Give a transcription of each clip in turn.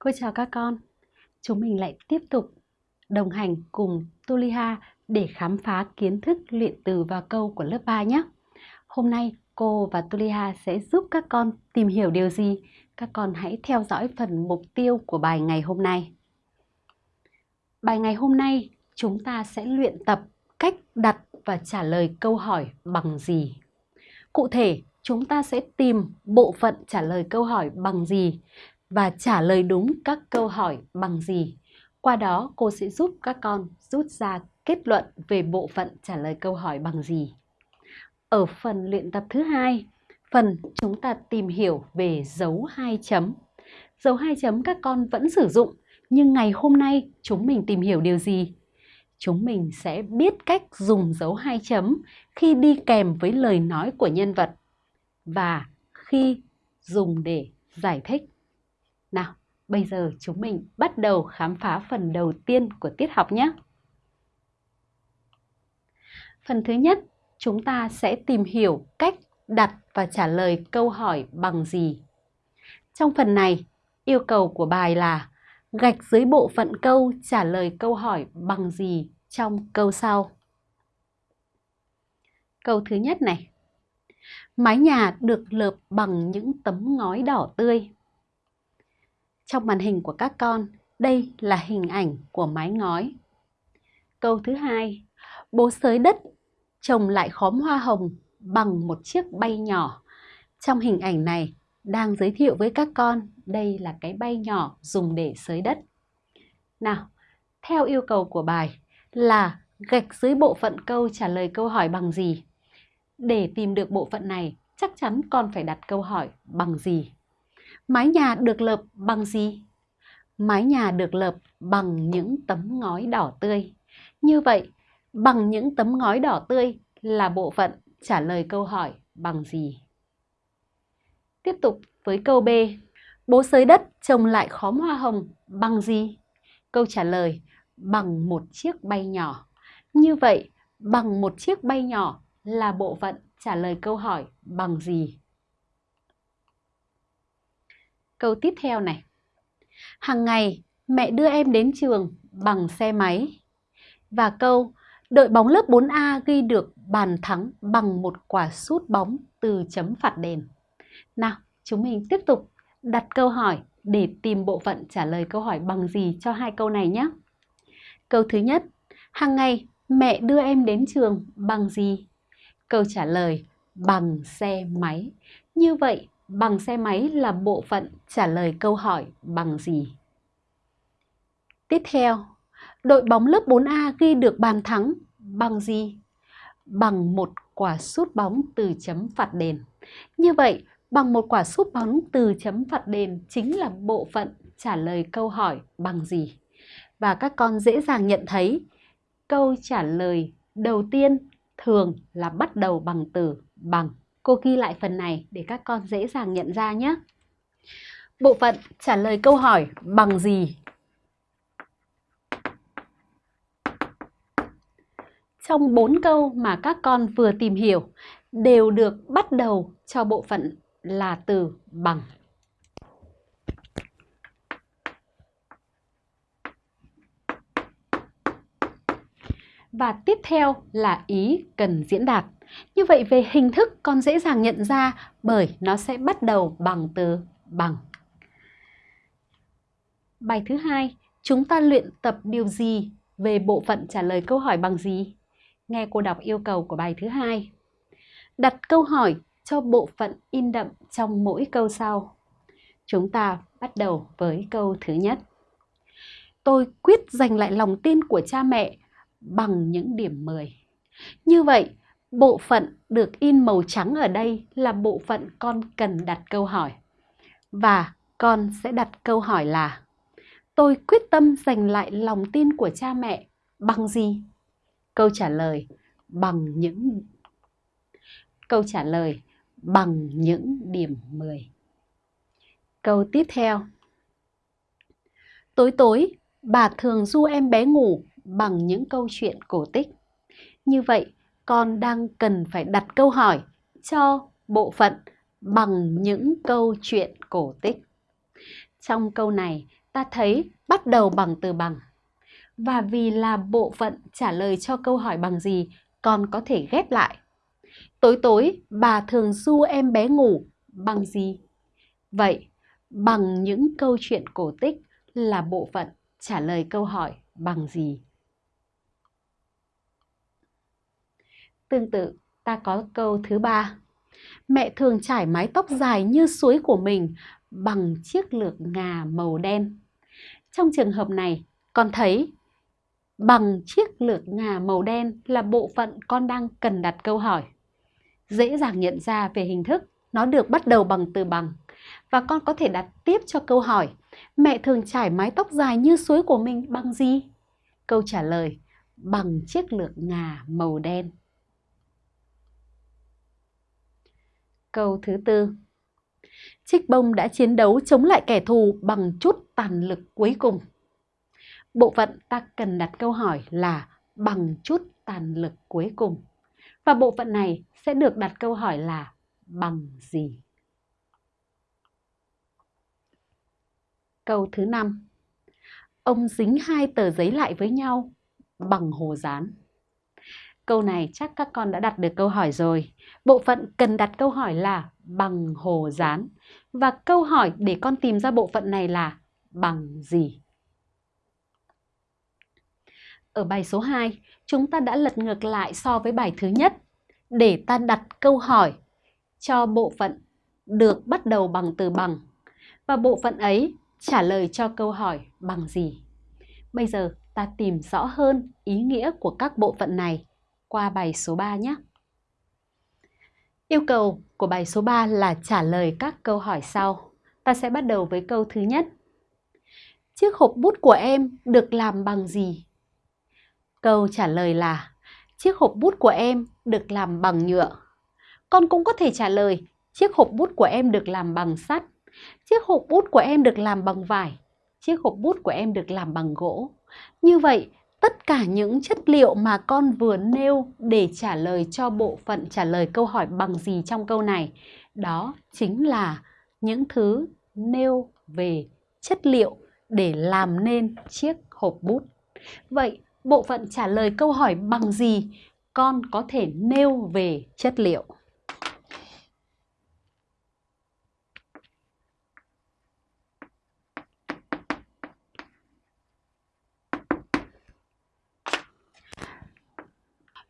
Cô chào các con. Chúng mình lại tiếp tục đồng hành cùng Tuliha để khám phá kiến thức luyện từ và câu của lớp 3 nhé. Hôm nay cô và Tuliha sẽ giúp các con tìm hiểu điều gì. Các con hãy theo dõi phần mục tiêu của bài ngày hôm nay. Bài ngày hôm nay chúng ta sẽ luyện tập cách đặt và trả lời câu hỏi bằng gì. Cụ thể, chúng ta sẽ tìm bộ phận trả lời câu hỏi bằng gì và trả lời đúng các câu hỏi bằng gì. Qua đó, cô sẽ giúp các con rút ra kết luận về bộ phận trả lời câu hỏi bằng gì. Ở phần luyện tập thứ hai, phần chúng ta tìm hiểu về dấu hai chấm. Dấu hai chấm các con vẫn sử dụng, nhưng ngày hôm nay chúng mình tìm hiểu điều gì? Chúng mình sẽ biết cách dùng dấu hai chấm khi đi kèm với lời nói của nhân vật và khi dùng để giải thích. Nào, bây giờ chúng mình bắt đầu khám phá phần đầu tiên của tiết học nhé. Phần thứ nhất, chúng ta sẽ tìm hiểu cách đặt và trả lời câu hỏi bằng gì. Trong phần này, yêu cầu của bài là gạch dưới bộ phận câu trả lời câu hỏi bằng gì trong câu sau. Câu thứ nhất này. Mái nhà được lợp bằng những tấm ngói đỏ tươi. Trong màn hình của các con, đây là hình ảnh của mái ngói. Câu thứ hai, bố sới đất trồng lại khóm hoa hồng bằng một chiếc bay nhỏ. Trong hình ảnh này đang giới thiệu với các con đây là cái bay nhỏ dùng để sới đất. Nào, theo yêu cầu của bài là gạch dưới bộ phận câu trả lời câu hỏi bằng gì. Để tìm được bộ phận này, chắc chắn con phải đặt câu hỏi bằng gì. Mái nhà được lợp bằng gì? Mái nhà được lợp bằng những tấm ngói đỏ tươi. Như vậy, bằng những tấm ngói đỏ tươi là bộ phận trả lời câu hỏi bằng gì? Tiếp tục với câu B. Bố sới đất trồng lại khóm hoa hồng bằng gì? Câu trả lời bằng một chiếc bay nhỏ. Như vậy, bằng một chiếc bay nhỏ là bộ phận trả lời câu hỏi bằng gì? Câu tiếp theo này. Hàng ngày, mẹ đưa em đến trường bằng xe máy. Và câu, đội bóng lớp 4A ghi được bàn thắng bằng một quả sút bóng từ chấm phạt đền. Nào, chúng mình tiếp tục đặt câu hỏi để tìm bộ phận trả lời câu hỏi bằng gì cho hai câu này nhé. Câu thứ nhất, hàng ngày mẹ đưa em đến trường bằng gì? Câu trả lời bằng xe máy. Như vậy, bằng xe máy là bộ phận trả lời câu hỏi bằng gì? Tiếp theo, đội bóng lớp 4A ghi được bàn thắng bằng gì? Bằng một quả sút bóng từ chấm phạt đền. Như vậy, bằng một quả sút bóng từ chấm phạt đền chính là bộ phận trả lời câu hỏi bằng gì? Và các con dễ dàng nhận thấy câu trả lời đầu tiên thường là bắt đầu bằng từ bằng. Cô ghi lại phần này để các con dễ dàng nhận ra nhé. Bộ phận trả lời câu hỏi bằng gì? Trong 4 câu mà các con vừa tìm hiểu đều được bắt đầu cho bộ phận là từ bằng. Và tiếp theo là ý cần diễn đạt. Như vậy về hình thức con dễ dàng nhận ra bởi nó sẽ bắt đầu bằng từ bằng. Bài thứ hai, chúng ta luyện tập điều gì về bộ phận trả lời câu hỏi bằng gì? Nghe cô đọc yêu cầu của bài thứ hai. Đặt câu hỏi cho bộ phận in đậm trong mỗi câu sau. Chúng ta bắt đầu với câu thứ nhất. Tôi quyết giành lại lòng tin của cha mẹ bằng những điểm 10. Như vậy, bộ phận được in màu trắng ở đây là bộ phận con cần đặt câu hỏi. Và con sẽ đặt câu hỏi là Tôi quyết tâm giành lại lòng tin của cha mẹ bằng gì? Câu trả lời bằng những Câu trả lời bằng những điểm 10. Câu tiếp theo. Tối tối, bà thường du em bé ngủ bằng những câu chuyện cổ tích. Như vậy, con đang cần phải đặt câu hỏi cho bộ phận bằng những câu chuyện cổ tích. Trong câu này, ta thấy bắt đầu bằng từ bằng. Và vì là bộ phận trả lời cho câu hỏi bằng gì, con có thể ghép lại. Tối tối, bà thường du em bé ngủ bằng gì? Vậy, bằng những câu chuyện cổ tích là bộ phận trả lời câu hỏi bằng gì? Tương tự, ta có câu thứ ba. Mẹ thường trải mái tóc dài như suối của mình bằng chiếc lược ngà màu đen. Trong trường hợp này, con thấy bằng chiếc lược ngà màu đen là bộ phận con đang cần đặt câu hỏi. Dễ dàng nhận ra về hình thức, nó được bắt đầu bằng từ bằng. Và con có thể đặt tiếp cho câu hỏi, mẹ thường trải mái tóc dài như suối của mình bằng gì? Câu trả lời, bằng chiếc lược ngà màu đen. Câu thứ tư. Trích bông đã chiến đấu chống lại kẻ thù bằng chút tàn lực cuối cùng. Bộ phận ta cần đặt câu hỏi là bằng chút tàn lực cuối cùng. Và bộ phận này sẽ được đặt câu hỏi là bằng gì? Câu thứ năm. Ông dính hai tờ giấy lại với nhau bằng hồ dán. Câu này chắc các con đã đặt được câu hỏi rồi. Bộ phận cần đặt câu hỏi là bằng hồ dán. Và câu hỏi để con tìm ra bộ phận này là bằng gì? Ở bài số 2, chúng ta đã lật ngược lại so với bài thứ nhất để ta đặt câu hỏi cho bộ phận được bắt đầu bằng từ bằng và bộ phận ấy trả lời cho câu hỏi bằng gì. Bây giờ ta tìm rõ hơn ý nghĩa của các bộ phận này qua bài số 3 nhé. Yêu cầu của bài số 3 là trả lời các câu hỏi sau. Ta sẽ bắt đầu với câu thứ nhất. Chiếc hộp bút của em được làm bằng gì? Câu trả lời là chiếc hộp bút của em được làm bằng nhựa. Con cũng có thể trả lời chiếc hộp bút của em được làm bằng sắt. Chiếc hộp bút của em được làm bằng vải. Chiếc hộp bút của em được làm bằng gỗ. Như vậy, tất cả những chất liệu mà con vừa nêu để trả lời cho bộ phận trả lời câu hỏi bằng gì trong câu này, đó chính là những thứ nêu về chất liệu để làm nên chiếc hộp bút. Vậy, bộ phận trả lời câu hỏi bằng gì con có thể nêu về chất liệu?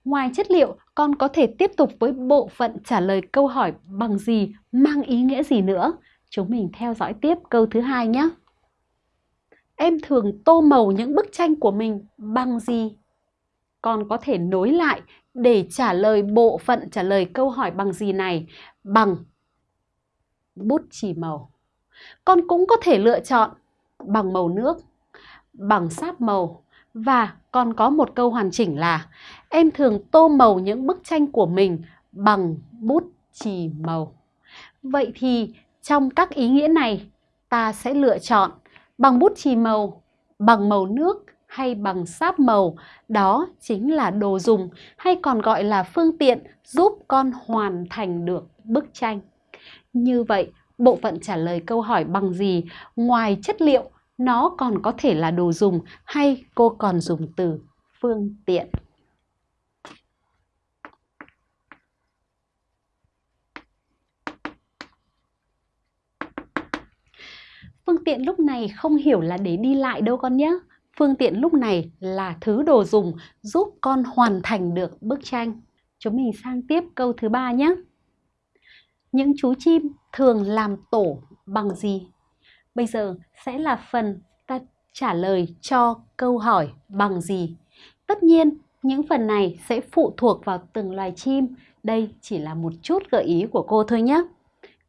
Ngoài chất liệu, con có thể tiếp tục với bộ phận trả lời câu hỏi bằng gì, mang ý nghĩa gì nữa. Chúng mình theo dõi tiếp câu thứ hai nhé. Em thường tô màu những bức tranh của mình bằng gì? Con có thể nối lại để trả lời bộ phận trả lời câu hỏi bằng gì này bằng bút chì màu. Con cũng có thể lựa chọn bằng màu nước, bằng sáp màu và còn có một câu hoàn chỉnh là em thường tô màu những bức tranh của mình bằng bút chì màu. Vậy thì trong các ý nghĩa này ta sẽ lựa chọn bằng bút chì màu, bằng màu nước hay bằng sáp màu. Đó chính là đồ dùng hay còn gọi là phương tiện giúp con hoàn thành được bức tranh. Như vậy, bộ phận trả lời câu hỏi bằng gì ngoài chất liệu nó còn có thể là đồ dùng hay cô còn dùng từ phương tiện. Phương tiện lúc này không hiểu là để đi lại đâu con nhé. Phương tiện lúc này là thứ đồ dùng giúp con hoàn thành được bức tranh. Chúng mình sang tiếp câu thứ ba nhé. Những chú chim thường làm tổ bằng gì? Bây giờ sẽ là phần ta trả lời cho câu hỏi bằng gì. Tất nhiên, những phần này sẽ phụ thuộc vào từng loài chim. Đây chỉ là một chút gợi ý của cô thôi nhé.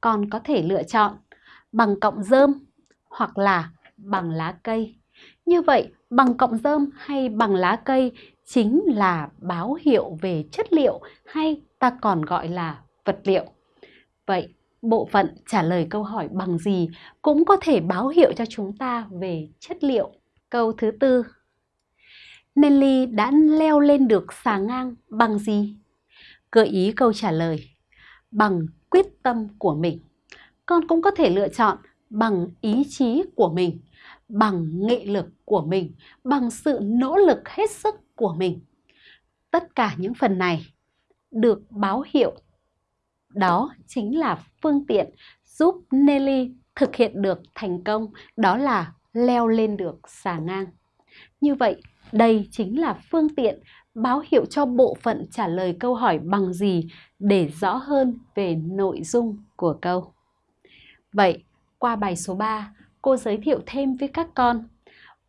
Con có thể lựa chọn bằng cọng rơm hoặc là bằng lá cây. Như vậy, bằng cọng rơm hay bằng lá cây chính là báo hiệu về chất liệu hay ta còn gọi là vật liệu. Vậy, bộ phận trả lời câu hỏi bằng gì cũng có thể báo hiệu cho chúng ta về chất liệu. Câu thứ tư. Nelly đã leo lên được xà ngang bằng gì? Gợi ý câu trả lời. Bằng quyết tâm của mình. Con cũng có thể lựa chọn bằng ý chí của mình. bằng nghị lực của mình, bằng sự nỗ lực hết sức của mình. Tất cả những phần này được báo hiệu đó chính là phương tiện giúp Nelly thực hiện được thành công, đó là leo lên được xà ngang. Như vậy, đây chính là phương tiện báo hiệu cho bộ phận trả lời câu hỏi bằng gì để rõ hơn về nội dung của câu. Vậy, qua bài số 3, cô giới thiệu thêm với các con.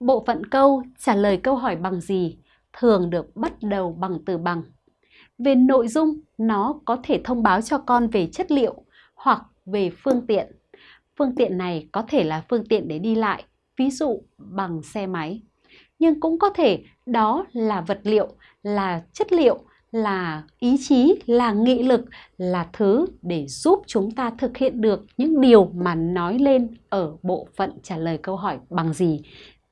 Bộ phận câu trả lời câu hỏi bằng gì thường được bắt đầu bằng từ bằng. Về nội dung, nó có thể thông báo cho con về chất liệu hoặc về phương tiện. Phương tiện này có thể là phương tiện để đi lại, ví dụ bằng xe máy. Nhưng cũng có thể đó là vật liệu, là chất liệu, là ý chí, là nghị lực, là thứ để giúp chúng ta thực hiện được những điều mà nói lên ở bộ phận trả lời câu hỏi bằng gì.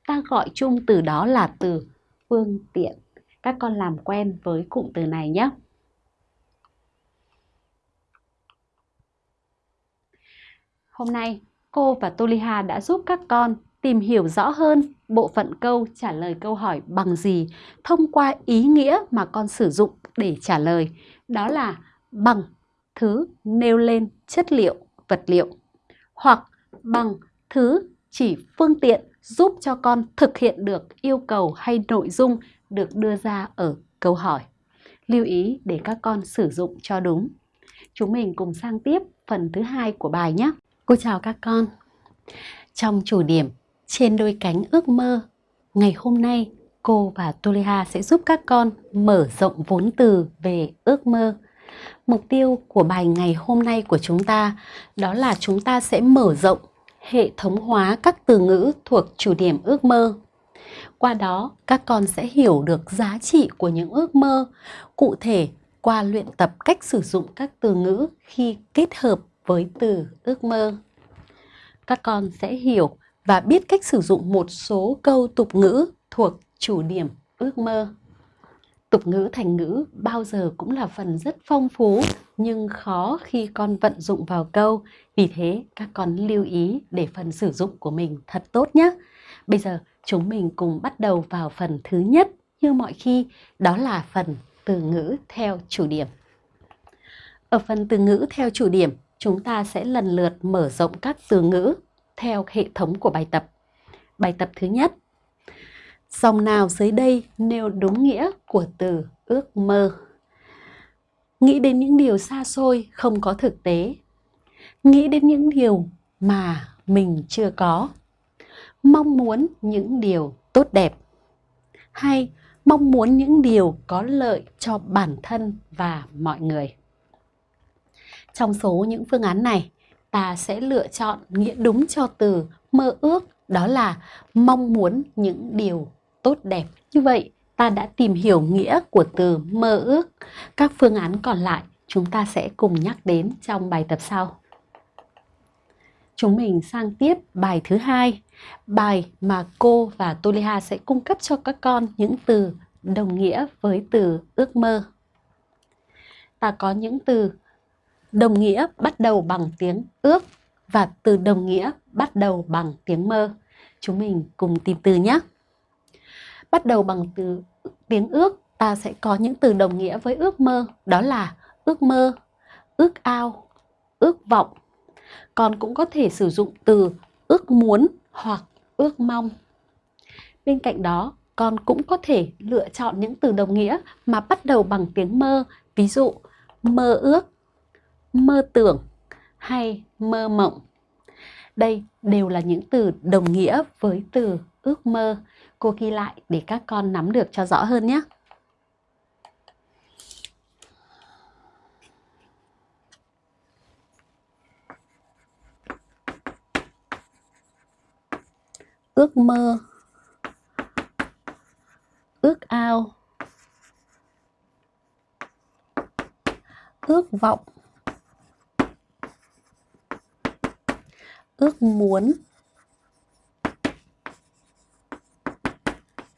Ta gọi chung từ đó là từ phương tiện. Các con làm quen với cụm từ này nhé. Hôm nay, cô và Toliha đã giúp các con tìm hiểu rõ hơn bộ phận câu trả lời câu hỏi bằng gì thông qua ý nghĩa mà con sử dụng để trả lời. Đó là bằng thứ nêu lên chất liệu, vật liệu hoặc bằng thứ chỉ phương tiện giúp cho con thực hiện được yêu cầu hay nội dung được đưa ra ở câu hỏi. Lưu ý để các con sử dụng cho đúng. Chúng mình cùng sang tiếp phần thứ hai của bài nhé. Cô chào các con. Trong chủ điểm trên đôi cánh ước mơ, ngày hôm nay cô và Toleha sẽ giúp các con mở rộng vốn từ về ước mơ. Mục tiêu của bài ngày hôm nay của chúng ta đó là chúng ta sẽ mở rộng hệ thống hóa các từ ngữ thuộc chủ điểm ước mơ. Qua đó, các con sẽ hiểu được giá trị của những ước mơ, cụ thể qua luyện tập cách sử dụng các từ ngữ khi kết hợp với từ ước mơ. Các con sẽ hiểu và biết cách sử dụng một số câu tục ngữ thuộc chủ điểm ước mơ. Tục ngữ thành ngữ bao giờ cũng là phần rất phong phú nhưng khó khi con vận dụng vào câu. Vì thế các con lưu ý để phần sử dụng của mình thật tốt nhé. Bây giờ chúng mình cùng bắt đầu vào phần thứ nhất như mọi khi đó là phần từ ngữ theo chủ điểm. Ở phần từ ngữ theo chủ điểm, chúng ta sẽ lần lượt mở rộng các từ ngữ theo hệ thống của bài tập. Bài tập thứ nhất. Dòng nào dưới đây nêu đúng nghĩa của từ ước mơ? Nghĩ đến những điều xa xôi không có thực tế. Nghĩ đến những điều mà mình chưa có. Mong muốn những điều tốt đẹp. Hay mong muốn những điều có lợi cho bản thân và mọi người. Trong số những phương án này, ta sẽ lựa chọn nghĩa đúng cho từ mơ ước, đó là mong muốn những điều tốt đẹp. Như vậy, ta đã tìm hiểu nghĩa của từ mơ ước. Các phương án còn lại chúng ta sẽ cùng nhắc đến trong bài tập sau. Chúng mình sang tiếp bài thứ hai, bài mà cô và Toleha sẽ cung cấp cho các con những từ đồng nghĩa với từ ước mơ. Ta có những từ đồng nghĩa bắt đầu bằng tiếng ước và từ đồng nghĩa bắt đầu bằng tiếng mơ. Chúng mình cùng tìm từ nhé. Bắt đầu bằng từ tiếng ước, ta sẽ có những từ đồng nghĩa với ước mơ, đó là ước mơ, ước ao, ước vọng. Còn cũng có thể sử dụng từ ước muốn hoặc ước mong. Bên cạnh đó, con cũng có thể lựa chọn những từ đồng nghĩa mà bắt đầu bằng tiếng mơ, ví dụ mơ ước, mơ tưởng hay mơ mộng. Đây đều là những từ đồng nghĩa với từ ước mơ. Cô ghi lại để các con nắm được cho rõ hơn nhé. Ước mơ. Ước ao. Ước vọng. Ước muốn.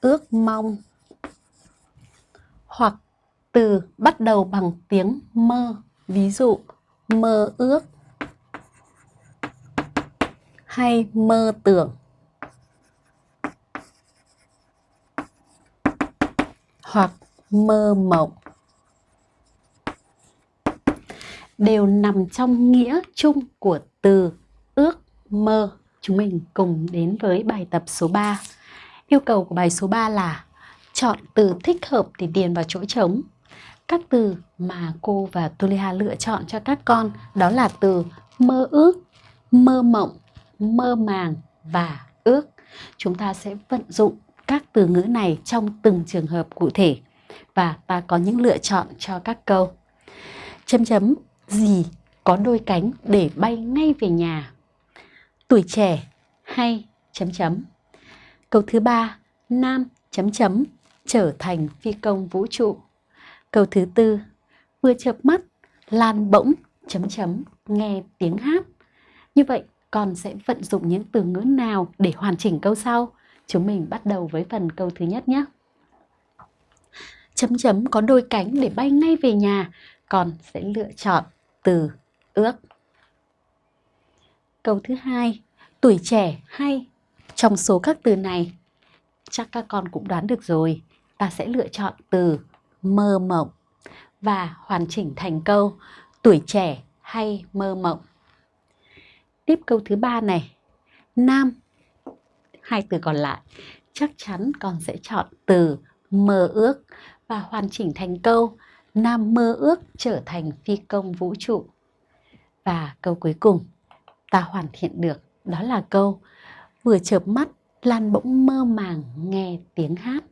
ước mong, hoặc từ bắt đầu bằng tiếng mơ ví dụ, mơ ước hay mơ tưởng hoặc mơ mộng đều nằm trong nghĩa chung của từ ước mơ. Chúng mình cùng đến với bài tập số 3. Yêu cầu của bài số 3 là chọn từ thích hợp để điền vào chỗ trống. Các từ mà cô và Tulia lựa chọn cho các con đó là từ mơ ước, mơ mộng, mơ màng và ước. Chúng ta sẽ vận dụng các từ ngữ này trong từng trường hợp cụ thể và ta có những lựa chọn cho các câu. Chấm chấm gì có đôi cánh để bay ngay về nhà. Tuổi trẻ hay chấm chấm. Câu thứ ba, nam chấm chấm trở thành phi công vũ trụ. Câu thứ tư, vừa chợp mắt, lan bỗng chấm chấm nghe tiếng hát. Như vậy, con sẽ vận dụng những từ ngữ nào để hoàn chỉnh câu sau? Chúng mình bắt đầu với phần câu thứ nhất nhé. Chấm chấm có đôi cánh để bay ngay về nhà, con sẽ lựa chọn từ ước. Câu thứ hai, tuổi trẻ hay trong số các từ này chắc các con cũng đoán được rồi, ta sẽ lựa chọn từ mơ mộng và hoàn chỉnh thành câu tuổi trẻ hay mơ mộng. Tiếp câu thứ ba này, nam, hai từ còn lại, chắc chắn con sẽ chọn từ mơ ước và hoàn chỉnh thành câu Nam mơ ước trở thành phi công vũ trụ. Và câu cuối cùng ta hoàn thiện được đó là câu vừa chợp mắt Lan bỗng mơ màng nghe tiếng hát.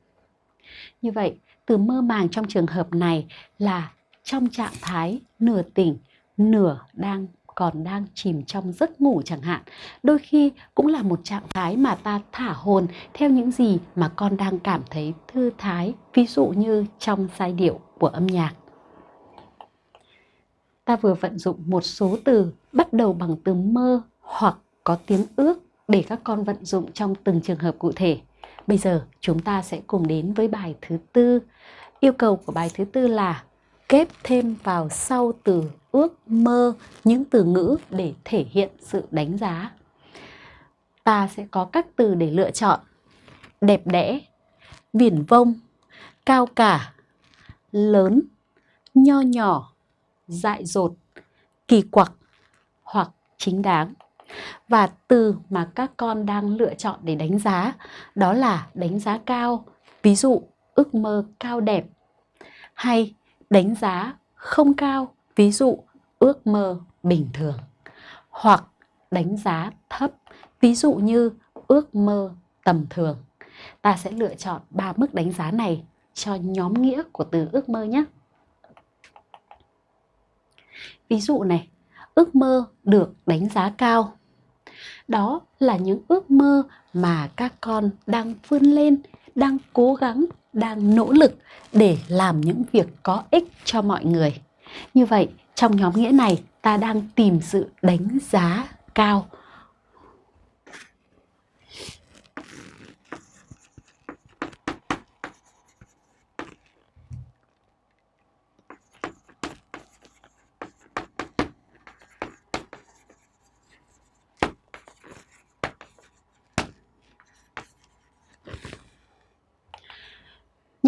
Như vậy, từ mơ màng trong trường hợp này là trong trạng thái nửa tỉnh, nửa đang còn đang chìm trong giấc ngủ chẳng hạn. Đôi khi cũng là một trạng thái mà ta thả hồn theo những gì mà con đang cảm thấy thư thái, ví dụ như trong giai điệu của âm nhạc. Ta vừa vận dụng một số từ bắt đầu bằng từ mơ hoặc có tiếng ước để các con vận dụng trong từng trường hợp cụ thể. Bây giờ chúng ta sẽ cùng đến với bài thứ tư. Yêu cầu của bài thứ tư là kép thêm vào sau từ ước mơ những từ ngữ để thể hiện sự đánh giá. Ta sẽ có các từ để lựa chọn. Đẹp đẽ, viển vông, cao cả, lớn, nho nhỏ, dại dột, kỳ quặc hoặc chính đáng. Và từ mà các con đang lựa chọn để đánh giá đó là đánh giá cao, ví dụ ước mơ cao đẹp hay đánh giá không cao, ví dụ ước mơ bình thường hoặc đánh giá thấp, ví dụ như ước mơ tầm thường. Ta sẽ lựa chọn ba mức đánh giá này cho nhóm nghĩa của từ ước mơ nhé. Ví dụ này, ước mơ được đánh giá cao. Đó là những ước mơ mà các con đang vươn lên, đang cố gắng, đang nỗ lực để làm những việc có ích cho mọi người. Như vậy, trong nhóm nghĩa này, ta đang tìm sự đánh giá cao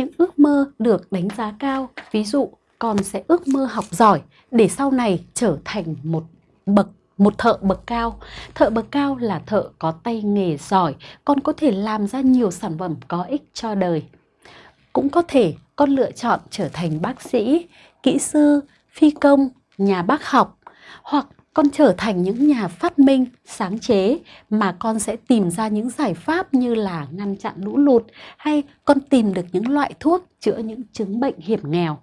những ước mơ được đánh giá cao, ví dụ con sẽ ước mơ học giỏi để sau này trở thành một bậc một thợ bậc cao. Thợ bậc cao là thợ có tay nghề giỏi, con có thể làm ra nhiều sản phẩm có ích cho đời. Cũng có thể con lựa chọn trở thành bác sĩ, kỹ sư, phi công, nhà bác học hoặc con trở thành những nhà phát minh, sáng chế mà con sẽ tìm ra những giải pháp như là ngăn chặn lũ lụt hay con tìm được những loại thuốc chữa những chứng bệnh hiểm nghèo.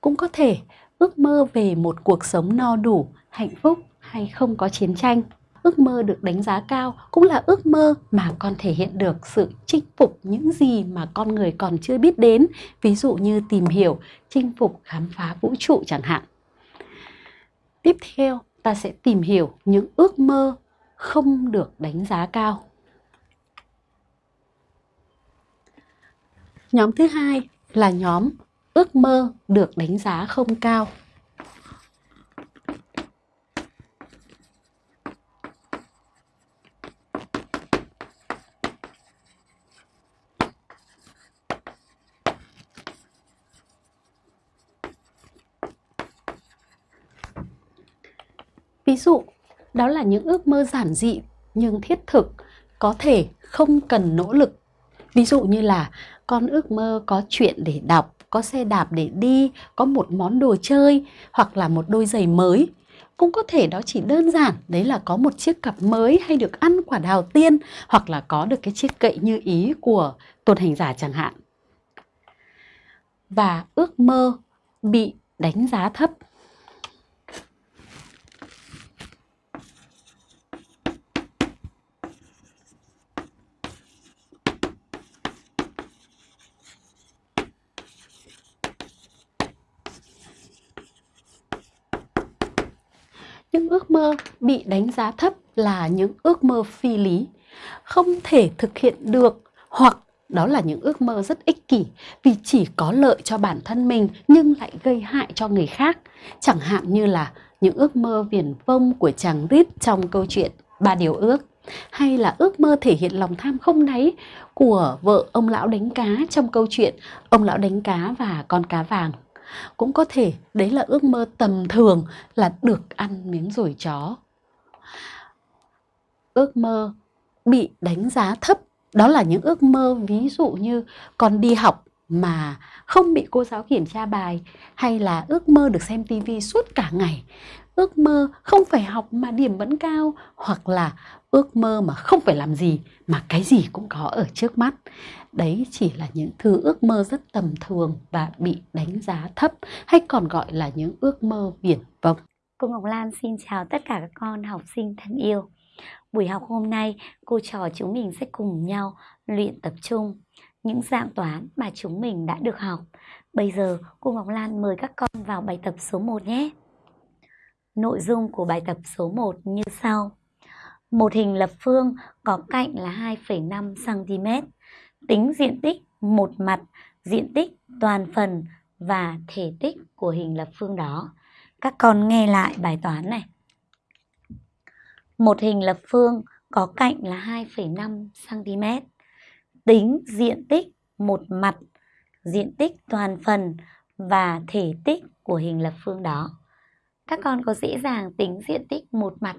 Cũng có thể ước mơ về một cuộc sống no đủ, hạnh phúc hay không có chiến tranh. Ước mơ được đánh giá cao cũng là ước mơ mà con thể hiện được sự chinh phục những gì mà con người còn chưa biết đến, ví dụ như tìm hiểu, chinh phục, khám phá vũ trụ chẳng hạn. Tiếp theo, ta sẽ tìm hiểu những ước mơ không được đánh giá cao. Nhóm thứ hai là nhóm ước mơ được đánh giá không cao. Ví dụ, đó là những ước mơ giản dị nhưng thiết thực, có thể không cần nỗ lực. Ví dụ như là con ước mơ có chuyện để đọc, có xe đạp để đi, có một món đồ chơi hoặc là một đôi giày mới. Cũng có thể đó chỉ đơn giản, đấy là có một chiếc cặp mới hay được ăn quả đào tiên hoặc là có được cái chiếc cậy như ý của tôn hành giả chẳng hạn. Và ước mơ bị đánh giá thấp những ước mơ bị đánh giá thấp là những ước mơ phi lý, không thể thực hiện được, hoặc đó là những ước mơ rất ích kỷ vì chỉ có lợi cho bản thân mình nhưng lại gây hại cho người khác. Chẳng hạn như là những ước mơ viển vông của chàng rít trong câu chuyện ba điều ước, hay là ước mơ thể hiện lòng tham không đáy của vợ ông lão đánh cá trong câu chuyện ông lão đánh cá và con cá vàng cũng có thể đấy là ước mơ tầm thường là được ăn miếng rủi chó. Ước mơ bị đánh giá thấp, đó là những ước mơ ví dụ như con đi học mà không bị cô giáo kiểm tra bài hay là ước mơ được xem tivi suốt cả ngày. Ước mơ không phải học mà điểm vẫn cao hoặc là ước mơ mà không phải làm gì mà cái gì cũng có ở trước mắt. Đấy chỉ là những thứ ước mơ rất tầm thường và bị đánh giá thấp hay còn gọi là những ước mơ viển vông. Cô Ngọc Lan xin chào tất cả các con học sinh thân yêu. Buổi học hôm nay, cô trò chúng mình sẽ cùng nhau luyện tập trung những dạng toán mà chúng mình đã được học bây giờ cô Ngọc Lan mời các con vào bài tập số 1 nhé Nội dung của bài tập số 1 như sau. Một hình lập phương có cạnh là 2,5 cm, tính diện tích một mặt, diện tích toàn phần và thể tích của hình lập phương đó. Các con nghe lại bài toán này. Một hình lập phương có cạnh là 2,5 cm, tính diện tích một mặt, diện tích toàn phần và thể tích của hình lập phương đó. Các con có dễ dàng tính diện tích một mặt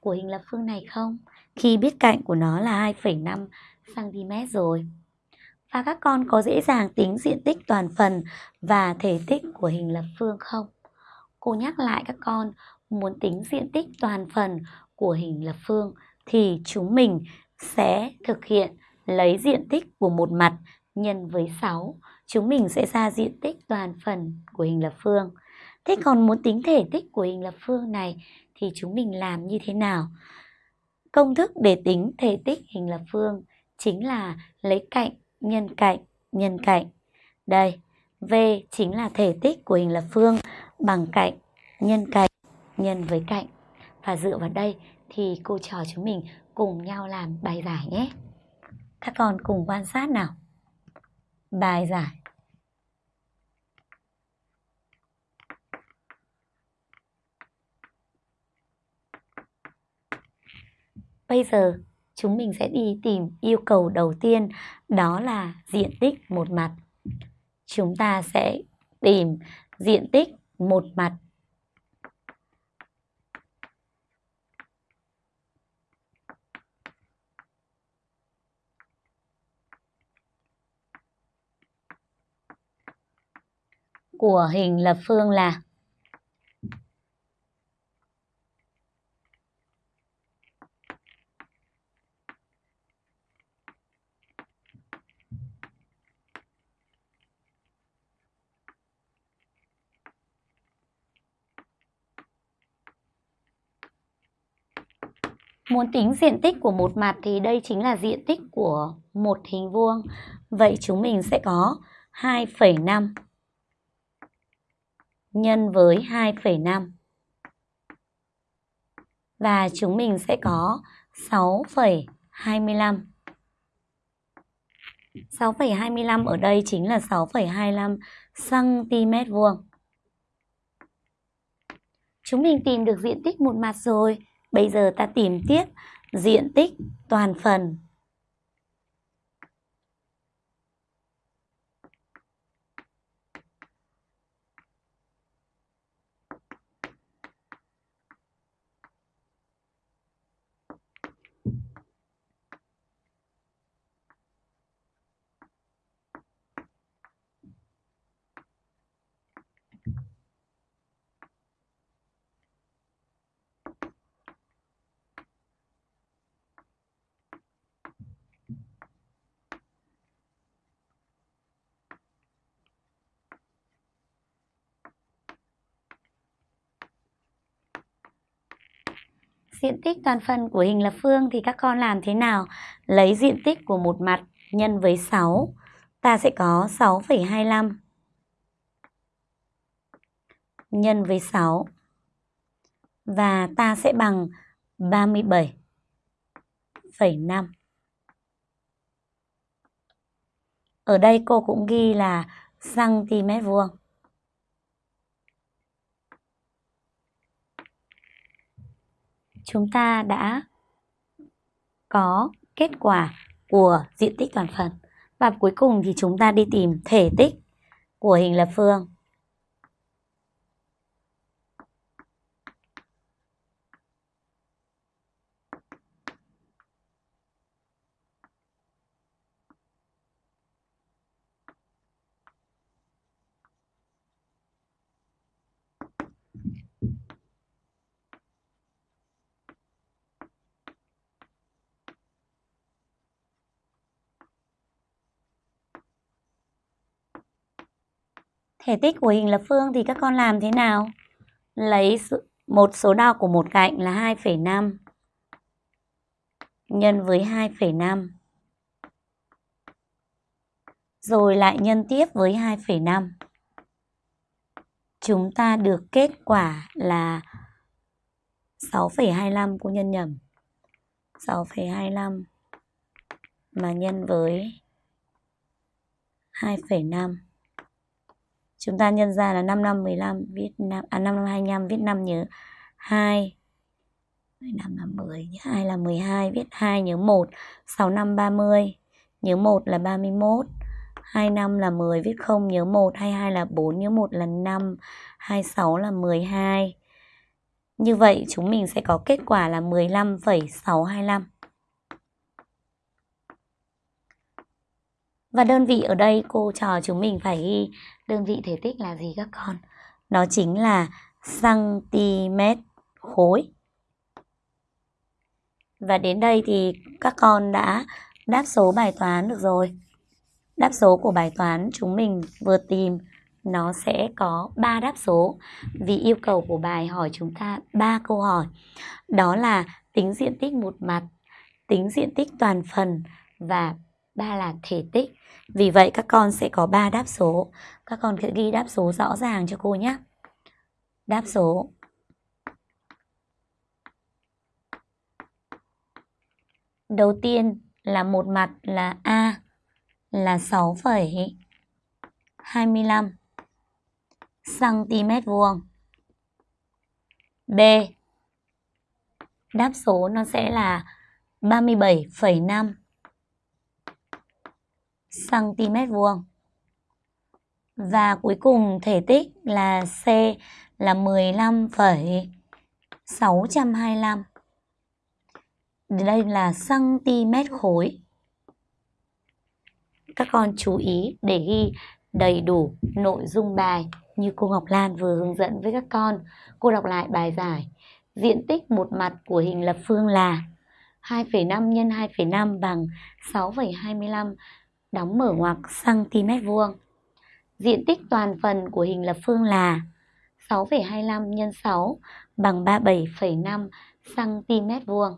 của hình lập phương này không? Khi biết cạnh của nó là 2,5 cm rồi. Và các con có dễ dàng tính diện tích toàn phần và thể tích của hình lập phương không? Cô nhắc lại các con, muốn tính diện tích toàn phần của hình lập phương thì chúng mình sẽ thực hiện lấy diện tích của một mặt nhân với 6. Chúng mình sẽ ra diện tích toàn phần của hình lập phương. Thế còn muốn tính thể tích của hình lập phương này thì chúng mình làm như thế nào? Công thức để tính thể tích hình lập phương chính là lấy cạnh nhân cạnh nhân cạnh. Đây, V chính là thể tích của hình lập phương bằng cạnh nhân cạnh nhân với cạnh. Và dựa vào đây thì cô trò chúng mình cùng nhau làm bài giải nhé. Các con cùng quan sát nào. Bài giải Bây giờ, chúng mình sẽ đi tìm yêu cầu đầu tiên, đó là diện tích một mặt. Chúng ta sẽ tìm diện tích một mặt của hình lập phương là Muốn tính diện tích của một mặt thì đây chính là diện tích của một hình vuông. Vậy chúng mình sẽ có 2,5 nhân với 2,5. Và chúng mình sẽ có 6,25. 6,25 ở đây chính là 6,25 cm vuông. Chúng mình tìm được diện tích một mặt rồi. Bây giờ ta tìm tiếp diện tích toàn phần. Diện tích toàn phần của hình lập phương thì các con làm thế nào? Lấy diện tích của một mặt nhân với 6. Ta sẽ có 6,25 nhân với 6. Và ta sẽ bằng 37,5. Ở đây cô cũng ghi là cm vuông. Chúng ta đã có kết quả của diện tích toàn phần. Và cuối cùng thì chúng ta đi tìm thể tích của hình lập phương. Thể tích của hình lập phương thì các con làm thế nào? Lấy một số đo của một cạnh là 2,5 nhân với 2,5 rồi lại nhân tiếp với 2,5. Chúng ta được kết quả là 6,25 cô nhân nhầm. 6,25 mà nhân với 2,5 Chúng ta nhân ra là 5 năm 15 viết 5 à 5 năm 25 viết 5 nhớ 2 5 là 10 2 là 12 viết 2 nhớ 1 6 năm 30 nhớ 1 là 31 2 năm là 10 viết 0 nhớ 1 22 là 4 nhớ 1 là 5 26 là 12 Như vậy chúng mình sẽ có kết quả là 15,625 Và đơn vị ở đây cô trò chúng mình phải ghi đơn vị thể tích là gì các con? Nó chính là cm khối. Và đến đây thì các con đã đáp số bài toán được rồi. Đáp số của bài toán chúng mình vừa tìm nó sẽ có 3 đáp số vì yêu cầu của bài hỏi chúng ta 3 câu hỏi. Đó là tính diện tích một mặt, tính diện tích toàn phần và ba là thể tích. Vì vậy các con sẽ có ba đáp số. Các con sẽ ghi đáp số rõ ràng cho cô nhé. Đáp số Đầu tiên là một mặt là A là 6,25 cm vuông. B đáp số nó sẽ là 37,5 cm vuông. Và cuối cùng thể tích là C là 15,625. Đây là cm khối. Các con chú ý để ghi đầy đủ nội dung bài như cô Ngọc Lan vừa hướng dẫn với các con. Cô đọc lại bài giải. Diện tích một mặt của hình lập phương là 2,5 x 2,5 bằng 6,25 đóng mở ngoặc cm vuông. Diện tích toàn phần của hình lập phương là 6,25 x 6 bằng 37,5 cm vuông.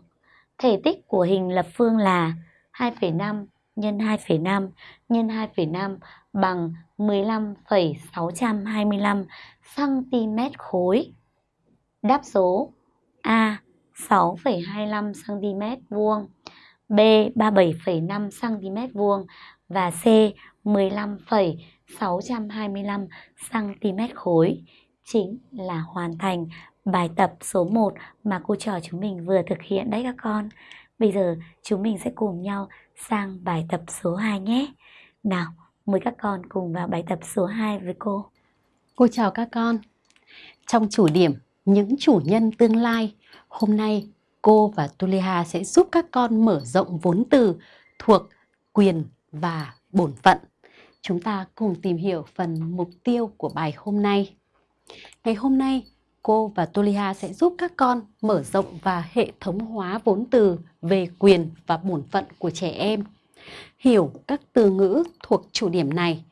Thể tích của hình lập phương là 2,5 x 2,5 x 2,5 bằng 15,625 cm khối. Đáp số A 6,25 cm vuông, B 37,5 cm vuông và C 15,625 cm khối chính là hoàn thành bài tập số 1 mà cô trò chúng mình vừa thực hiện đấy các con. Bây giờ chúng mình sẽ cùng nhau sang bài tập số 2 nhé. Nào, mời các con cùng vào bài tập số 2 với cô. Cô chào các con. Trong chủ điểm những chủ nhân tương lai, hôm nay cô và Tuliha sẽ giúp các con mở rộng vốn từ thuộc quyền và bổn phận. Chúng ta cùng tìm hiểu phần mục tiêu của bài hôm nay. Ngày hôm nay, cô và Tolia sẽ giúp các con mở rộng và hệ thống hóa vốn từ về quyền và bổn phận của trẻ em. Hiểu các từ ngữ thuộc chủ điểm này.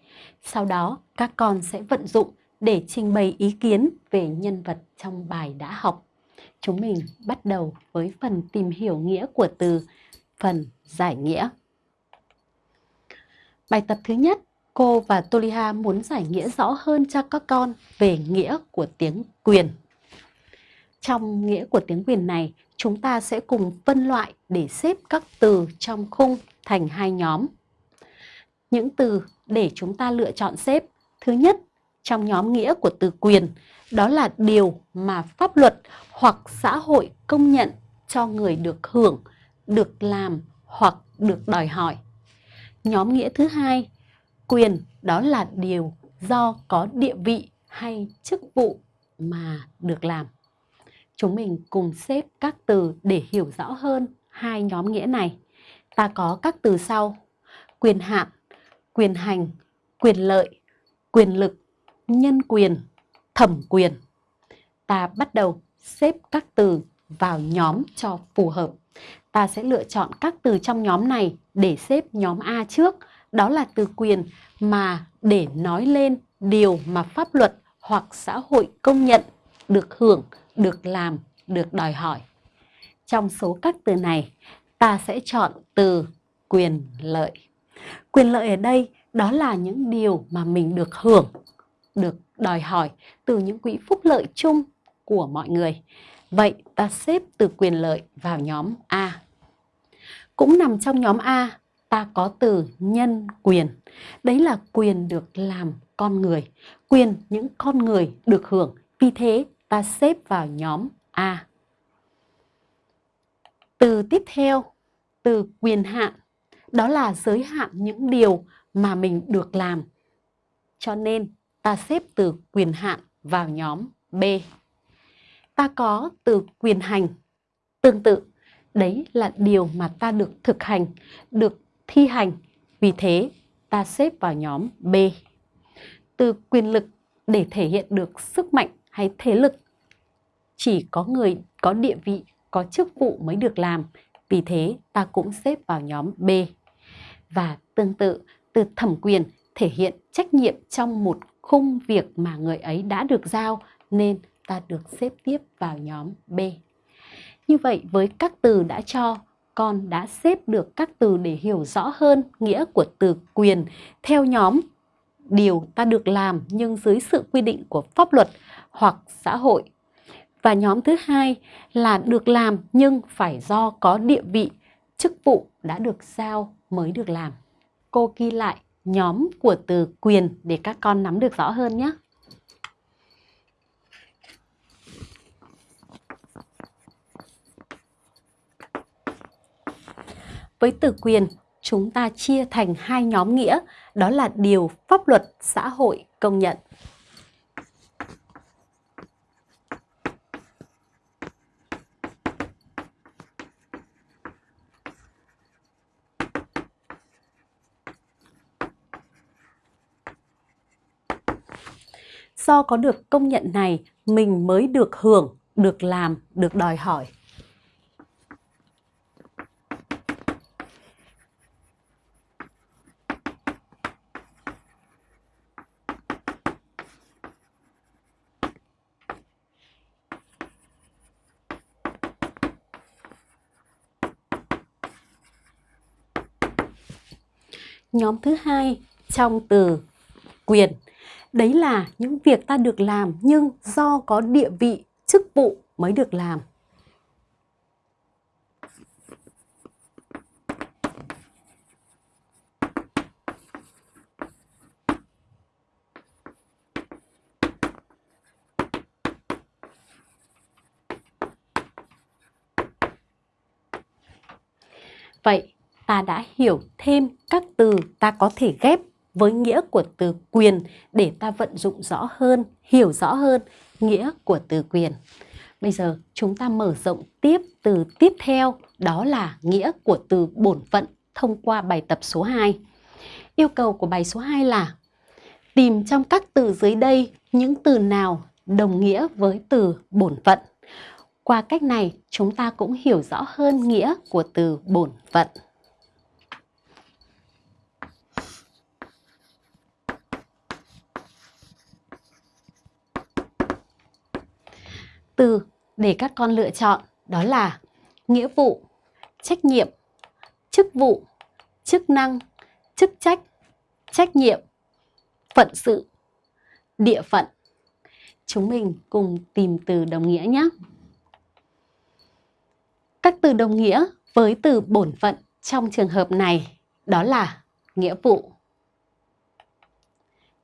Sau đó, các con sẽ vận dụng để trình bày ý kiến về nhân vật trong bài đã học. chúng mình bắt đầu với phần tìm hiểu nghĩa của từ, phần giải nghĩa. Bài tập thứ nhất, cô và Toliha muốn giải nghĩa rõ hơn cho các con về nghĩa của tiếng quyền. Trong nghĩa của tiếng quyền này, chúng ta sẽ cùng phân loại để xếp các từ trong khung thành hai nhóm. Những từ để chúng ta lựa chọn xếp. Thứ nhất, trong nhóm nghĩa của từ quyền, đó là điều mà pháp luật hoặc xã hội công nhận cho người được hưởng, được làm hoặc được đòi hỏi. Nhóm nghĩa thứ hai, quyền đó là điều do có địa vị hay chức vụ mà được làm. Chúng mình cùng xếp các từ để hiểu rõ hơn hai nhóm nghĩa này. Ta có các từ sau: quyền hạn, quyền hành, quyền lợi, quyền lực, nhân quyền, thẩm quyền. Ta bắt đầu xếp các từ vào nhóm cho phù hợp. Ta sẽ lựa chọn các từ trong nhóm này để xếp nhóm A trước, đó là từ quyền mà để nói lên điều mà pháp luật hoặc xã hội công nhận, được hưởng, được làm, được đòi hỏi. Trong số các từ này, ta sẽ chọn từ quyền lợi. Quyền lợi ở đây đó là những điều mà mình được hưởng, được đòi hỏi từ những quỹ phúc lợi chung của mọi người. Vậy ta xếp từ quyền lợi vào nhóm A. Cũng nằm trong nhóm A, ta có từ nhân quyền. Đấy là quyền được làm con người, quyền những con người được hưởng. Vì thế ta xếp vào nhóm A. Từ tiếp theo, từ quyền hạn, đó là giới hạn những điều mà mình được làm. Cho nên ta xếp từ quyền hạn vào nhóm B. Ta có từ quyền hành. Tương tự, đấy là điều mà ta được thực hành, được thi hành. Vì thế, ta xếp vào nhóm B. Từ quyền lực để thể hiện được sức mạnh hay thế lực. Chỉ có người có địa vị, có chức vụ mới được làm. Vì thế, ta cũng xếp vào nhóm B. Và tương tự, từ thẩm quyền thể hiện trách nhiệm trong một khung việc mà người ấy đã được giao nên ta được xếp tiếp vào nhóm B. Như vậy với các từ đã cho, con đã xếp được các từ để hiểu rõ hơn nghĩa của từ quyền theo nhóm điều ta được làm nhưng dưới sự quy định của pháp luật hoặc xã hội. Và nhóm thứ hai là được làm nhưng phải do có địa vị, chức vụ đã được giao mới được làm. Cô ghi lại nhóm của từ quyền để các con nắm được rõ hơn nhé. Với từ quyền, chúng ta chia thành hai nhóm nghĩa, đó là điều pháp luật xã hội công nhận. Do có được công nhận này, mình mới được hưởng, được làm, được đòi hỏi. Nhóm thứ hai trong từ quyền Đấy là những việc ta được làm nhưng do có địa vị, chức vụ mới được làm. Vậy ta đã hiểu thêm các từ ta có thể ghép với nghĩa của từ quyền để ta vận dụng rõ hơn, hiểu rõ hơn nghĩa của từ quyền. Bây giờ chúng ta mở rộng tiếp từ tiếp theo đó là nghĩa của từ bổn phận thông qua bài tập số 2. Yêu cầu của bài số 2 là tìm trong các từ dưới đây những từ nào đồng nghĩa với từ bổn phận. Qua cách này, chúng ta cũng hiểu rõ hơn nghĩa của từ bổn phận. Từ để các con lựa chọn đó là nghĩa vụ, trách nhiệm, chức vụ, chức năng, chức trách, trách nhiệm, phận sự, địa phận. Chúng mình cùng tìm từ đồng nghĩa nhé. Các từ đồng nghĩa với từ bổn phận trong trường hợp này đó là nghĩa vụ,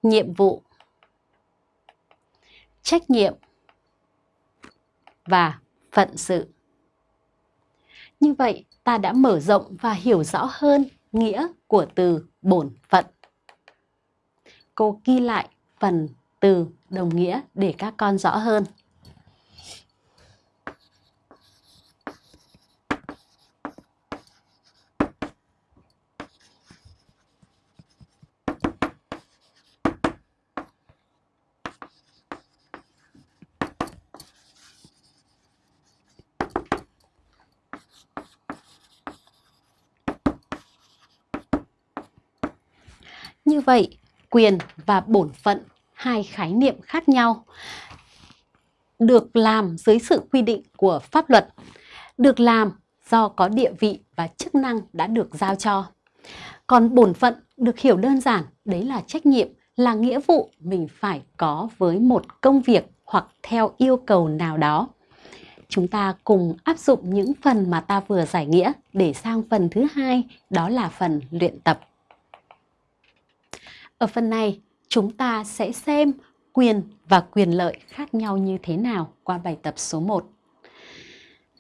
nhiệm vụ, trách nhiệm và phận sự. Như vậy, ta đã mở rộng và hiểu rõ hơn nghĩa của từ bổn phận. Cô ghi lại phần từ đồng nghĩa để các con rõ hơn. Như vậy, quyền và bổn phận, hai khái niệm khác nhau, được làm dưới sự quy định của pháp luật, được làm do có địa vị và chức năng đã được giao cho. Còn bổn phận được hiểu đơn giản, đấy là trách nhiệm, là nghĩa vụ mình phải có với một công việc hoặc theo yêu cầu nào đó. Chúng ta cùng áp dụng những phần mà ta vừa giải nghĩa để sang phần thứ hai, đó là phần luyện tập. Ở phần này, chúng ta sẽ xem quyền và quyền lợi khác nhau như thế nào qua bài tập số 1.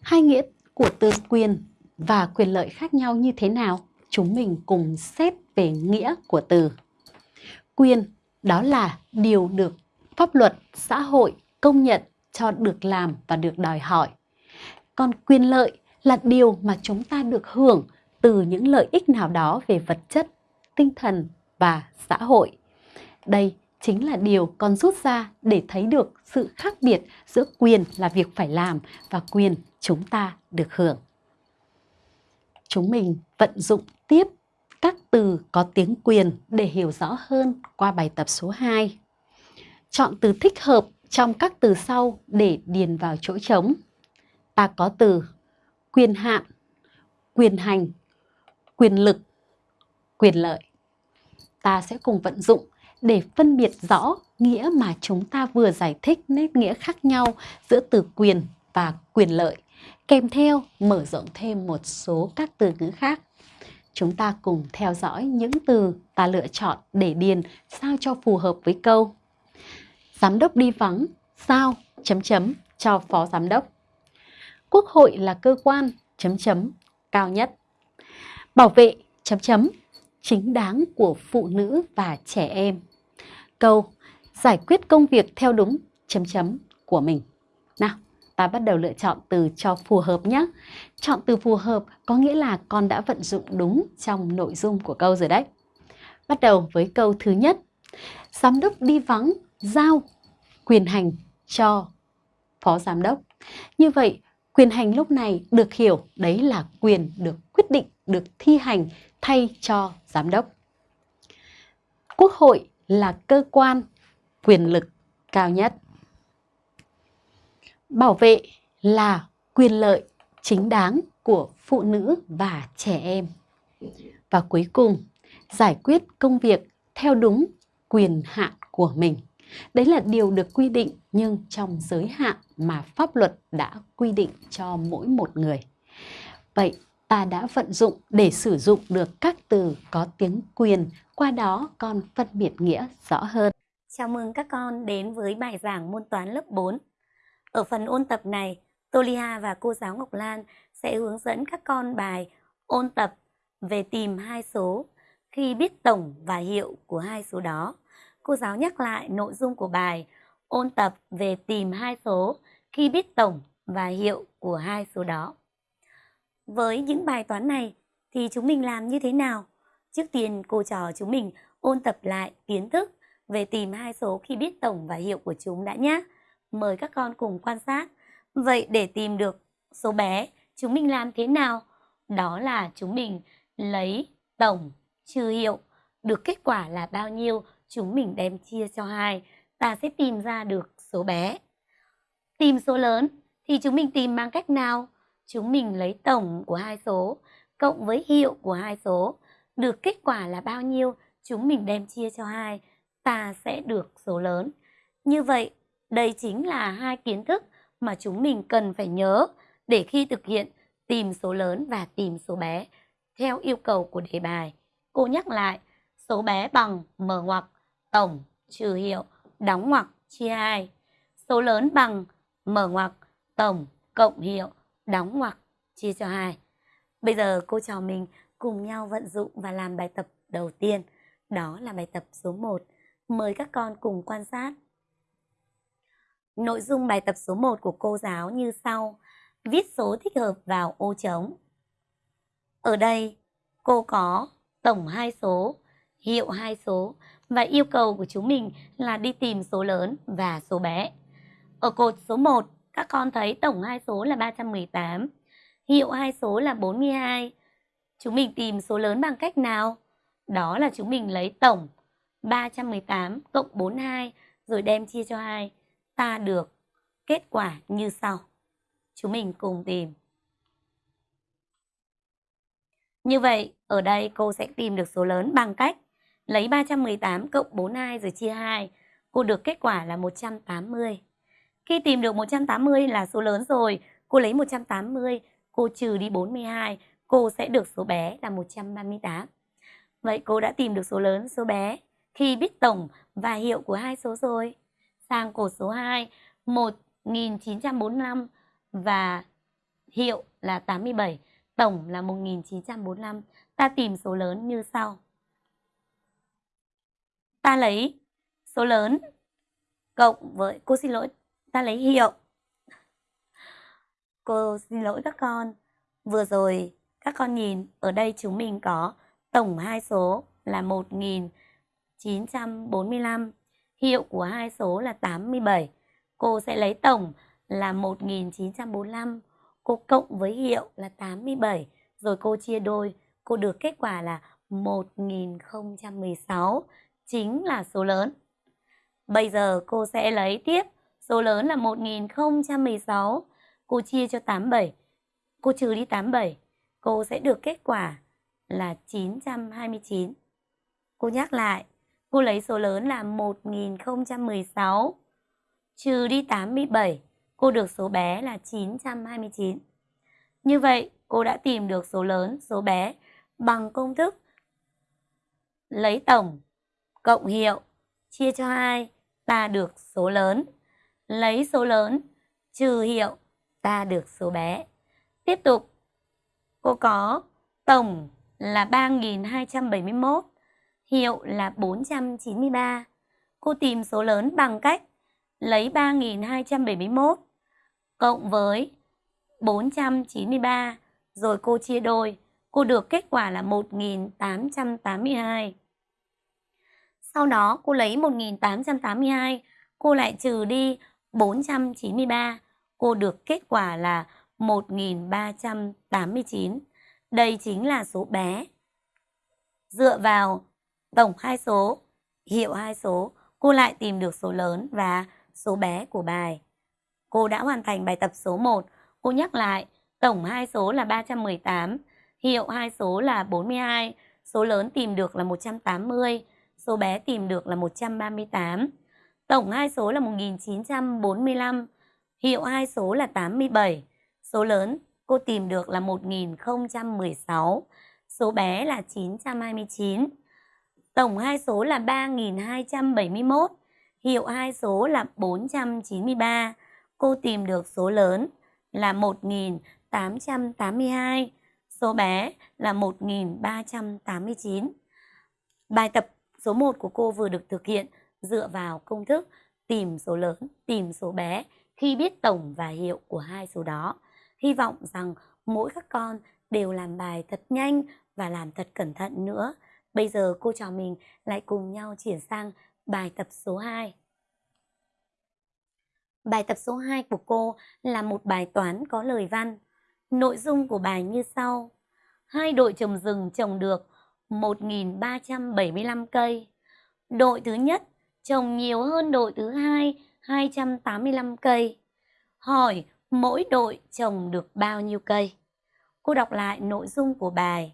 Hai nghĩa của từ quyền và quyền lợi khác nhau như thế nào? Chúng mình cùng xét về nghĩa của từ. Quyền đó là điều được pháp luật, xã hội công nhận cho được làm và được đòi hỏi. Còn quyền lợi là điều mà chúng ta được hưởng từ những lợi ích nào đó về vật chất, tinh thần và xã hội. Đây chính là điều con rút ra để thấy được sự khác biệt giữa quyền là việc phải làm và quyền chúng ta được hưởng. Chúng mình vận dụng tiếp các từ có tiếng quyền để hiểu rõ hơn qua bài tập số 2. Chọn từ thích hợp trong các từ sau để điền vào chỗ trống. Ta có từ quyền hạn, quyền hành, quyền lực, quyền lợi ta sẽ cùng vận dụng để phân biệt rõ nghĩa mà chúng ta vừa giải thích nét nghĩa khác nhau giữa từ quyền và quyền lợi, kèm theo mở rộng thêm một số các từ ngữ khác. Chúng ta cùng theo dõi những từ ta lựa chọn để điền sao cho phù hợp với câu. Giám đốc đi vắng, sao, chấm chấm cho phó giám đốc. Quốc hội là cơ quan, chấm chấm, cao nhất. Bảo vệ, chấm chấm, chính đáng của phụ nữ và trẻ em. Câu giải quyết công việc theo đúng chấm chấm của mình. Nào, ta bắt đầu lựa chọn từ cho phù hợp nhé. Chọn từ phù hợp có nghĩa là con đã vận dụng đúng trong nội dung của câu rồi đấy. Bắt đầu với câu thứ nhất. Giám đốc đi vắng, giao quyền hành cho phó giám đốc. Như vậy, quyền hành lúc này được hiểu đấy là quyền được quyết định, được thi hành thay cho giám đốc. Quốc hội là cơ quan quyền lực cao nhất. Bảo vệ là quyền lợi chính đáng của phụ nữ và trẻ em. Và cuối cùng, giải quyết công việc theo đúng quyền hạn của mình. Đấy là điều được quy định nhưng trong giới hạn mà pháp luật đã quy định cho mỗi một người. Vậy ta đã vận dụng để sử dụng được các từ có tiếng quyền, qua đó con phân biệt nghĩa rõ hơn. Chào mừng các con đến với bài giảng môn toán lớp 4. Ở phần ôn tập này, Tolia và cô giáo Ngọc Lan sẽ hướng dẫn các con bài ôn tập về tìm hai số khi biết tổng và hiệu của hai số đó. Cô giáo nhắc lại nội dung của bài ôn tập về tìm hai số khi biết tổng và hiệu của hai số đó. Với những bài toán này thì chúng mình làm như thế nào? Trước tiên cô trò chúng mình ôn tập lại kiến thức về tìm hai số khi biết tổng và hiệu của chúng đã nhé. Mời các con cùng quan sát. Vậy để tìm được số bé, chúng mình làm thế nào? Đó là chúng mình lấy tổng trừ hiệu, được kết quả là bao nhiêu, chúng mình đem chia cho hai, ta sẽ tìm ra được số bé. Tìm số lớn Thì chúng mình tìm bằng cách nào? Chúng mình lấy tổng của hai số cộng với hiệu của hai số. Được kết quả là bao nhiêu? Chúng mình đem chia cho hai, ta sẽ được số lớn. Như vậy, đây chính là hai kiến thức mà chúng mình cần phải nhớ để khi thực hiện tìm số lớn và tìm số bé theo yêu cầu của đề bài. Cô nhắc lại, số bé bằng mở ngoặc tổng trừ hiệu đóng ngoặc chia 2. Số lớn bằng mở ngoặc tổng cộng hiệu đóng ngoặc chia cho 2. Bây giờ cô trò mình cùng nhau vận dụng và làm bài tập đầu tiên. Đó là bài tập số 1. Mời các con cùng quan sát. Nội dung bài tập số 1 của cô giáo như sau. Viết số thích hợp vào ô trống. Ở đây, cô có tổng hai số, hiệu hai số và yêu cầu của chúng mình là đi tìm số lớn và số bé. Ở cột số 1, các con thấy tổng hai số là 318, hiệu hai số là 42. Chúng mình tìm số lớn bằng cách nào? Đó là chúng mình lấy tổng 318 cộng 42 rồi đem chia cho 2. Ta được kết quả như sau. Chúng mình cùng tìm. Như vậy, ở đây cô sẽ tìm được số lớn bằng cách lấy 318 cộng 42 rồi chia 2. Cô được kết quả là 180. Khi tìm được 180 là số lớn rồi, cô lấy 180, cô trừ đi 42, cô sẽ được số bé là 138. Vậy cô đã tìm được số lớn, số bé khi biết tổng và hiệu của hai số rồi. Sang cột số 2, 1945 và hiệu là 87, tổng là 1945. Ta tìm số lớn như sau. Ta lấy số lớn cộng với, cô xin lỗi, ta lấy hiệu. Cô xin lỗi các con. Vừa rồi các con nhìn ở đây chúng mình có tổng hai số là 1945, hiệu của hai số là 87. Cô sẽ lấy tổng là 1945, cô cộng với hiệu là 87, rồi cô chia đôi, cô được kết quả là 1016, chính là số lớn. Bây giờ cô sẽ lấy tiếp số lớn là 1016, cô chia cho 87, cô trừ đi 87, cô sẽ được kết quả là 929. Cô nhắc lại, cô lấy số lớn là 1016, trừ đi 87, cô được số bé là 929. Như vậy, cô đã tìm được số lớn, số bé bằng công thức lấy tổng cộng hiệu chia cho 2 ta được số lớn. Lấy số lớn trừ hiệu ta được số bé. Tiếp tục, cô có tổng là 3.271, hiệu là 493. Cô tìm số lớn bằng cách lấy 3.271 cộng với 493 rồi cô chia đôi, cô được kết quả là 1.882. Sau đó cô lấy 1882, cô lại trừ đi 493, cô được kết quả là 1389. Đây chính là số bé. Dựa vào tổng hai số, hiệu hai số, cô lại tìm được số lớn và số bé của bài. Cô đã hoàn thành bài tập số 1. Cô nhắc lại, tổng hai số là 318, hiệu hai số là 42, số lớn tìm được là 180, số bé tìm được là 138. Tổng hai số là 1945, hiệu hai số là 87, số lớn cô tìm được là 1016, số bé là 929. Tổng hai số là 3271, hiệu hai số là 493. Cô tìm được số lớn là 1882, số bé là 1389. Bài tập số 1 của cô vừa được thực hiện dựa vào công thức tìm số lớn, tìm số bé khi biết tổng và hiệu của hai số đó. Hy vọng rằng mỗi các con đều làm bài thật nhanh và làm thật cẩn thận nữa. Bây giờ cô trò mình lại cùng nhau chuyển sang bài tập số 2. Bài tập số 2 của cô là một bài toán có lời văn. Nội dung của bài như sau. Hai đội trồng rừng trồng được 1.375 cây. Đội thứ nhất trồng nhiều hơn đội thứ hai 285 cây. Hỏi Mỗi đội trồng được bao nhiêu cây? Cô đọc lại nội dung của bài.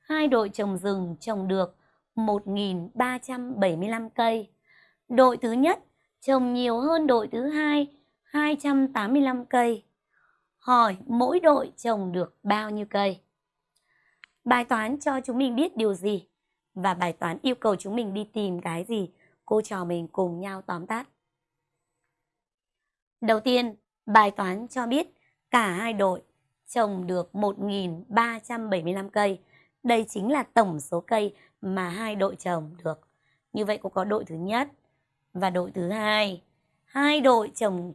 Hai đội trồng rừng trồng được 1.375 cây. Đội thứ nhất trồng nhiều hơn đội thứ hai 285 cây. Hỏi mỗi đội trồng được bao nhiêu cây? Bài toán cho chúng mình biết điều gì? Và bài toán yêu cầu chúng mình đi tìm cái gì? Cô trò mình cùng nhau tóm tắt. Đầu tiên, bài toán cho biết cả hai đội trồng được 1.375 cây. Đây chính là tổng số cây mà hai đội trồng được. Như vậy cô có đội thứ nhất và đội thứ hai. Hai đội trồng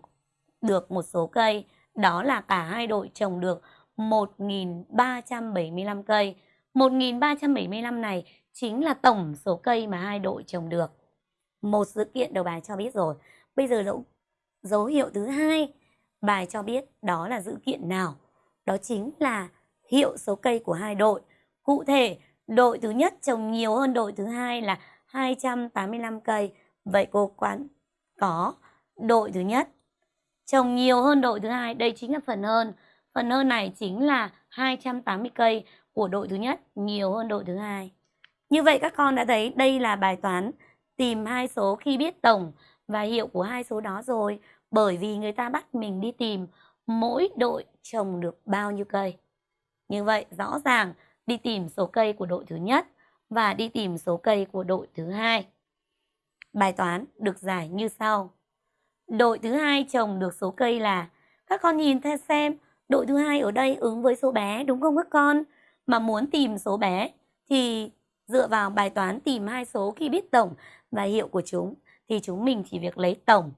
được một số cây, đó là cả hai đội trồng được 1.375 cây. 1.375 này chính là tổng số cây mà hai đội trồng được. Một sự kiện đầu bài cho biết rồi. Bây giờ dấu, dấu hiệu thứ hai bài cho biết đó là dữ kiện nào. Đó chính là hiệu số cây của hai đội. Cụ thể, đội thứ nhất trồng nhiều hơn đội thứ hai là 285 cây. Vậy cô quán có đội thứ nhất trồng nhiều hơn đội thứ hai. Đây chính là phần hơn. Phần hơn này chính là 280 cây của đội thứ nhất nhiều hơn đội thứ hai. Như vậy các con đã thấy đây là bài toán tìm hai số khi biết tổng và hiệu của hai số đó rồi. Bởi vì người ta bắt mình đi tìm mỗi đội trồng được bao nhiêu cây. Như vậy, rõ ràng đi tìm số cây của đội thứ nhất và đi tìm số cây của đội thứ hai. Bài toán được giải như sau. Đội thứ hai trồng được số cây là, các con nhìn theo xem, đội thứ hai ở đây ứng với số bé, đúng không các con? Mà muốn tìm số bé thì dựa vào bài toán tìm hai số khi biết tổng và hiệu của chúng, thì chúng mình chỉ việc lấy tổng,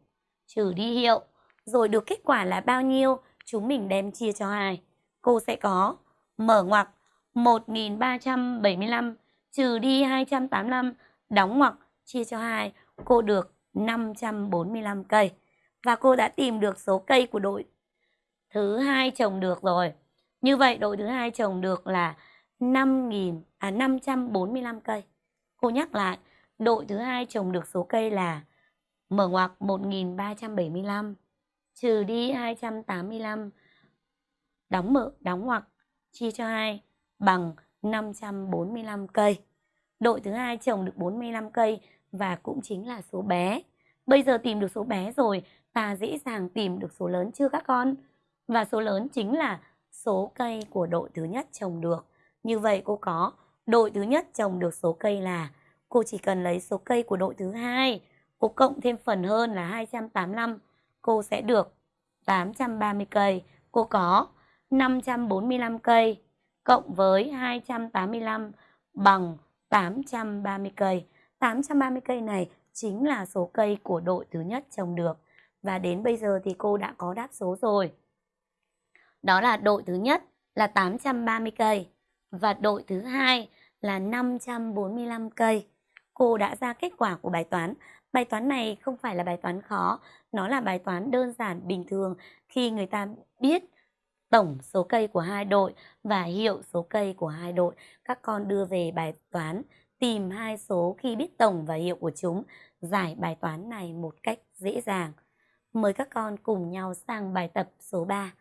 trừ đi hiệu rồi được kết quả là bao nhiêu, chúng mình đem chia cho hai. Cô sẽ có mở ngoặc 1375 trừ đi 285 đóng ngoặc chia cho 2 cô được 545 cây và cô đã tìm được số cây của đội thứ hai trồng được rồi. Như vậy đội thứ hai trồng được là 5.000 à 545 cây. Cô nhắc lại, đội thứ hai trồng được số cây là mở ngoặc 1375 trừ đi 285 đóng mở đóng ngoặc chia cho 2 bằng 545 cây. Đội thứ hai trồng được 45 cây và cũng chính là số bé. Bây giờ tìm được số bé rồi, ta dễ dàng tìm được số lớn chưa các con? Và số lớn chính là số cây của đội thứ nhất trồng được. Như vậy cô có đội thứ nhất trồng được số cây là cô chỉ cần lấy số cây của đội thứ hai, cô cộng thêm phần hơn là 285, cô sẽ được 830 cây. Cô có 545 cây cộng với 285 bằng 830 cây. 830 cây này chính là số cây của đội thứ nhất trồng được. Và đến bây giờ thì cô đã có đáp số rồi. Đó là đội thứ nhất là 830 cây và đội thứ hai là 545 cây. Cô đã ra kết quả của bài toán. Bài toán này không phải là bài toán khó, nó là bài toán đơn giản bình thường khi người ta biết tổng số cây của hai đội và hiệu số cây của hai đội. Các con đưa về bài toán tìm hai số khi biết tổng và hiệu của chúng, giải bài toán này một cách dễ dàng. Mời các con cùng nhau sang bài tập số 3.